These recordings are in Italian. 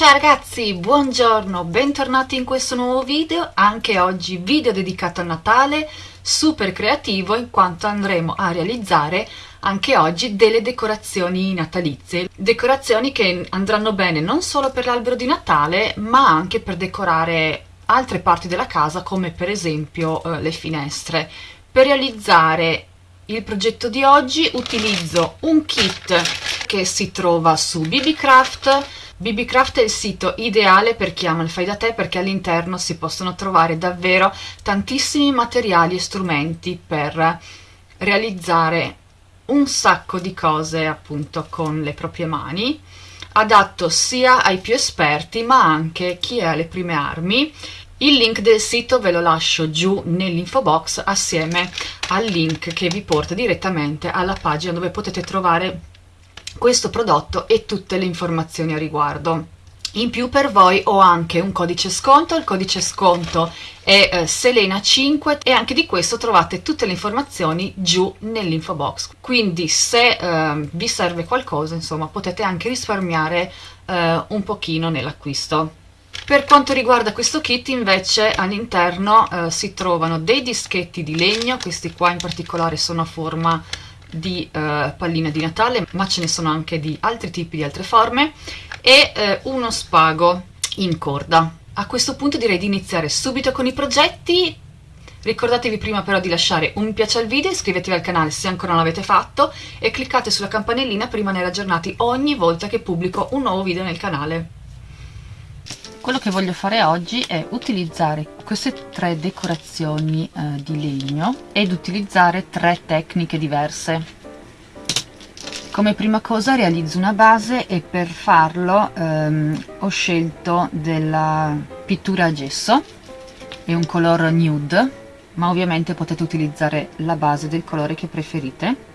Ciao ragazzi, buongiorno, bentornati in questo nuovo video, anche oggi video dedicato a Natale, super creativo in quanto andremo a realizzare anche oggi delle decorazioni natalizie, decorazioni che andranno bene non solo per l'albero di Natale ma anche per decorare altre parti della casa come per esempio eh, le finestre. Per realizzare il progetto di oggi utilizzo un kit che si trova su BBCraft BBCraft è il sito ideale per chi ama il fai da te perché all'interno si possono trovare davvero tantissimi materiali e strumenti per realizzare un sacco di cose appunto con le proprie mani adatto sia ai più esperti ma anche chi è alle prime armi. Il link del sito ve lo lascio giù nell'info box assieme al link che vi porta direttamente alla pagina dove potete trovare questo prodotto e tutte le informazioni a riguardo. In più per voi ho anche un codice sconto, il codice sconto è eh, Selena5 e anche di questo trovate tutte le informazioni giù nell'info box. Quindi se eh, vi serve qualcosa, insomma, potete anche risparmiare eh, un pochino nell'acquisto. Per quanto riguarda questo kit invece all'interno eh, si trovano dei dischetti di legno, questi qua in particolare sono a forma di eh, pallina di Natale, ma ce ne sono anche di altri tipi, di altre forme, e eh, uno spago in corda. A questo punto direi di iniziare subito con i progetti. Ricordatevi prima però di lasciare un mi piace al video, iscrivetevi al canale se ancora non l'avete fatto e cliccate sulla campanellina per rimanere aggiornati ogni volta che pubblico un nuovo video nel canale quello che voglio fare oggi è utilizzare queste tre decorazioni eh, di legno ed utilizzare tre tecniche diverse. Come prima cosa realizzo una base e per farlo ehm, ho scelto della pittura a gesso è un color nude ma ovviamente potete utilizzare la base del colore che preferite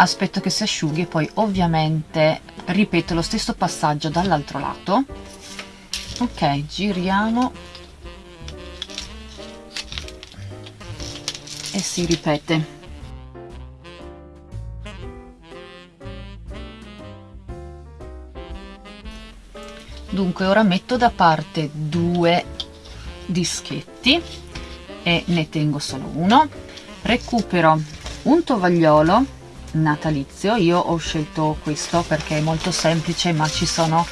aspetto che si asciughi e poi ovviamente ripeto lo stesso passaggio dall'altro lato. Ok giriamo. E si ripete. Dunque ora metto da parte due dischetti e ne tengo solo uno. Recupero un tovagliolo natalizio. Io ho scelto questo perché è molto semplice ma ci sono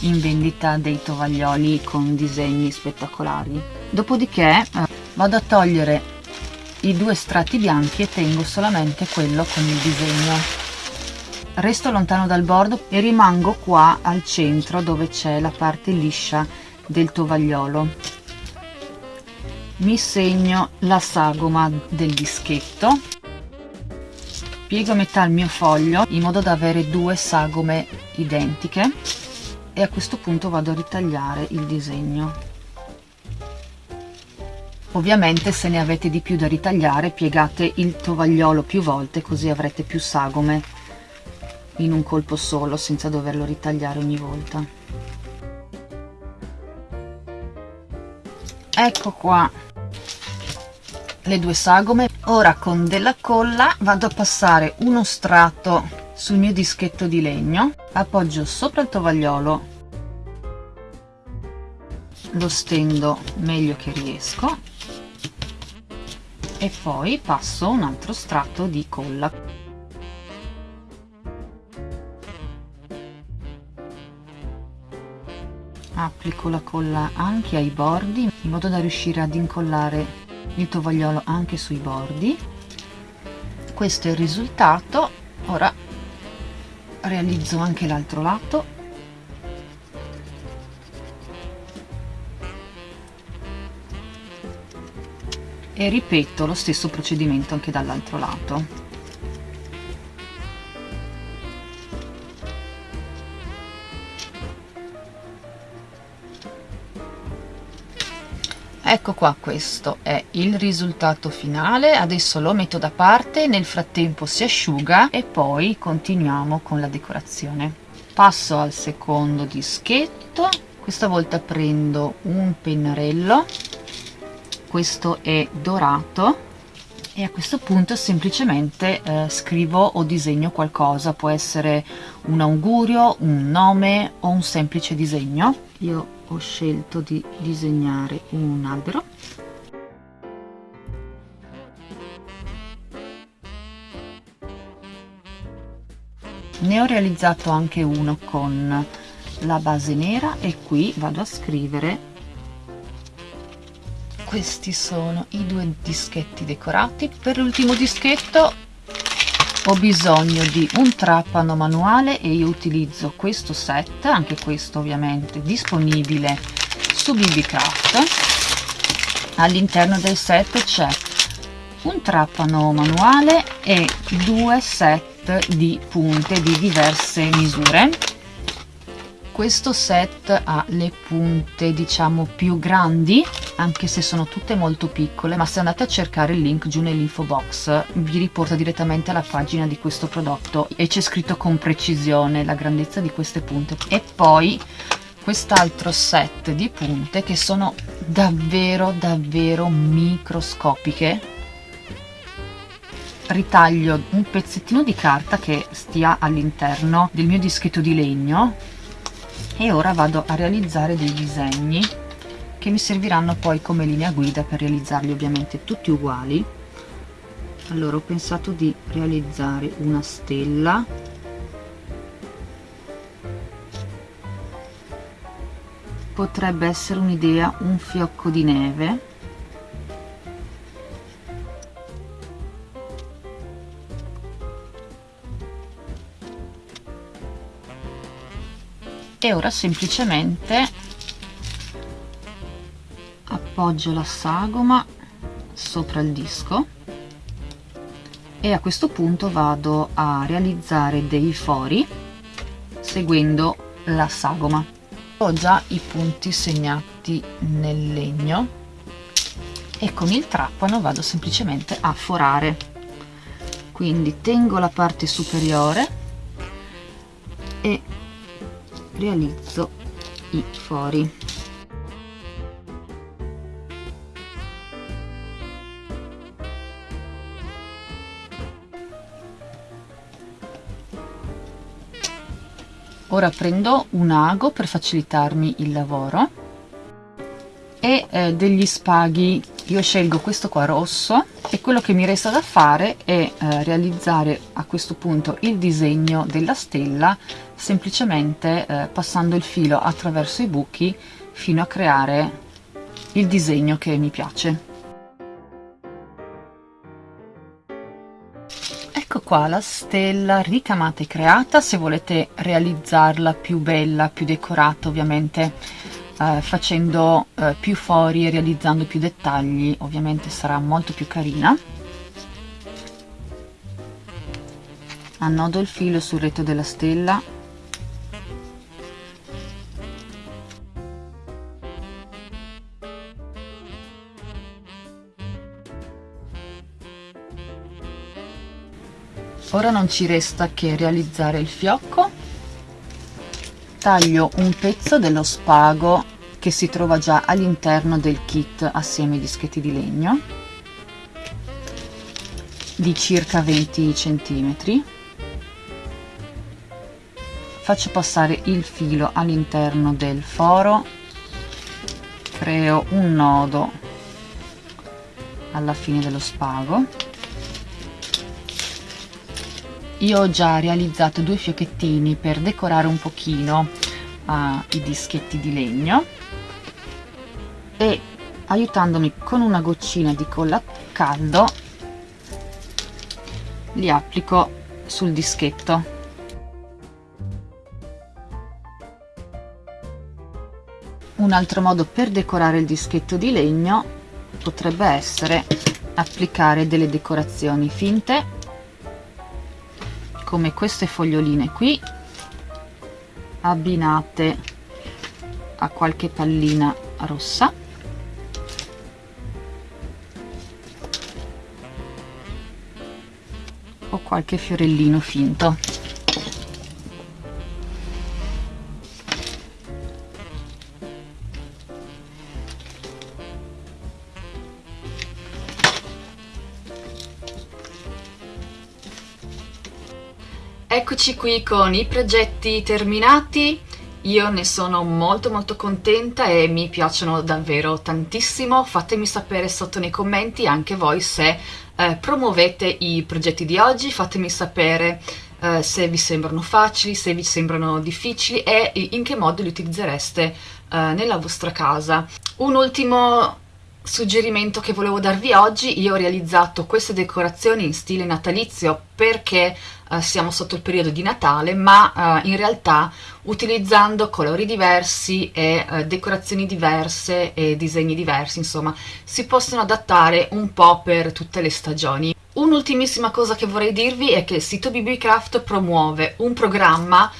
in vendita dei tovaglioli con disegni spettacolari. Dopodiché eh, vado a togliere i due strati bianchi e tengo solamente quello con il disegno. Resto lontano dal bordo e rimango qua al centro dove c'è la parte liscia del tovagliolo. Mi segno la sagoma del dischetto piego a metà il mio foglio in modo da avere due sagome identiche e a questo punto vado a ritagliare il disegno. Ovviamente se ne avete di più da ritagliare piegate il tovagliolo più volte così avrete più sagome in un colpo solo senza doverlo ritagliare ogni volta. Ecco qua le due sagome. Ora con della colla vado a passare uno strato sul mio dischetto di legno appoggio sopra il tovagliolo lo stendo meglio che riesco e poi passo un altro strato di colla. Applico la colla anche ai bordi in modo da riuscire ad incollare il tovagliolo anche sui bordi. Questo è il risultato. Ora realizzo anche l'altro lato. E ripeto lo stesso procedimento anche dall'altro lato ecco qua questo è il risultato finale. Adesso lo metto da parte nel frattempo si asciuga e poi continuiamo con la decorazione. Passo al secondo dischetto. Questa volta prendo un pennarello. Questo è dorato e a questo punto semplicemente eh, scrivo o disegno qualcosa, può essere un augurio, un nome o un semplice disegno. Io ho scelto di disegnare un albero. Ne ho realizzato anche uno con la base nera e qui vado a scrivere questi sono i due dischetti decorati per l'ultimo dischetto ho bisogno di un trapano manuale e io utilizzo questo set anche questo ovviamente disponibile su bbcraft all'interno del set c'è un trapano manuale e due set di punte di diverse misure. Questo set ha le punte diciamo più grandi anche se sono tutte molto piccole ma se andate a cercare il link giù nell'info box vi riporta direttamente alla pagina di questo prodotto. E c'è scritto con precisione la grandezza di queste punte. E poi quest'altro set di punte che sono davvero davvero microscopiche. Ritaglio un pezzettino di carta che stia all'interno del mio dischetto di legno. E ora vado a realizzare dei disegni che mi serviranno poi come linea guida per realizzarli ovviamente tutti uguali. Allora ho pensato di realizzare una stella. Potrebbe essere un'idea un fiocco di neve. E ora semplicemente appoggio la sagoma sopra il disco e a questo punto vado a realizzare dei fori seguendo la sagoma. Ho già i punti segnati nel legno e con il trapano vado semplicemente a forare. Quindi tengo la parte superiore e realizzo i fori ora prendo un ago per facilitarmi il lavoro e eh, degli spaghi. Io scelgo questo qua rosso e quello che mi resta da fare è eh, realizzare a questo punto il disegno della stella semplicemente eh, passando il filo attraverso i buchi fino a creare il disegno che mi piace ecco qua la stella ricamata e creata se volete realizzarla più bella più decorata ovviamente eh, facendo eh, più fori e realizzando più dettagli ovviamente sarà molto più carina. Annodo il filo sul retro della stella ora non ci resta che realizzare il fiocco. Taglio un pezzo dello spago che si trova già all'interno del kit assieme ai dischetti di legno di circa 20 centimetri. Faccio passare il filo all'interno del foro creo un nodo alla fine dello spago io ho già realizzato due fiocchettini per decorare un pochino uh, i dischetti di legno. E aiutandomi con una goccina di colla caldo li applico sul dischetto. Un altro modo per decorare il dischetto di legno potrebbe essere applicare delle decorazioni finte come queste foglioline qui abbinate a qualche pallina rossa. O qualche fiorellino finto Eccoci qui con i progetti terminati, io ne sono molto molto contenta e mi piacciono davvero tantissimo, fatemi sapere sotto nei commenti anche voi se eh, promuovete i progetti di oggi, fatemi sapere eh, se vi sembrano facili, se vi sembrano difficili e in che modo li utilizzereste eh, nella vostra casa. Un ultimo suggerimento che volevo darvi oggi, io ho realizzato queste decorazioni in stile natalizio perché uh, siamo sotto il periodo di Natale, ma uh, in realtà utilizzando colori diversi e uh, decorazioni diverse e disegni diversi, insomma, si possono adattare un po' per tutte le stagioni. Un'ultimissima cosa che vorrei dirvi è che il sito BBCraft promuove un programma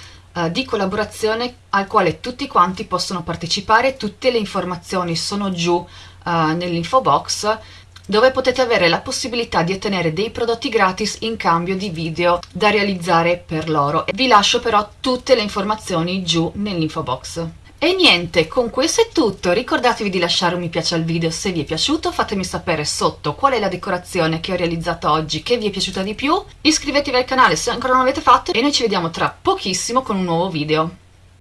di collaborazione al quale tutti quanti possono partecipare, tutte le informazioni sono giù uh, nell'info box dove potete avere la possibilità di ottenere dei prodotti gratis in cambio di video da realizzare per loro. Vi lascio però tutte le informazioni giù nell'info box. E niente, con questo è tutto, ricordatevi di lasciare un mi piace al video se vi è piaciuto, fatemi sapere sotto qual è la decorazione che ho realizzato oggi che vi è piaciuta di più, iscrivetevi al canale se ancora non l'avete fatto e noi ci vediamo tra pochissimo con un nuovo video.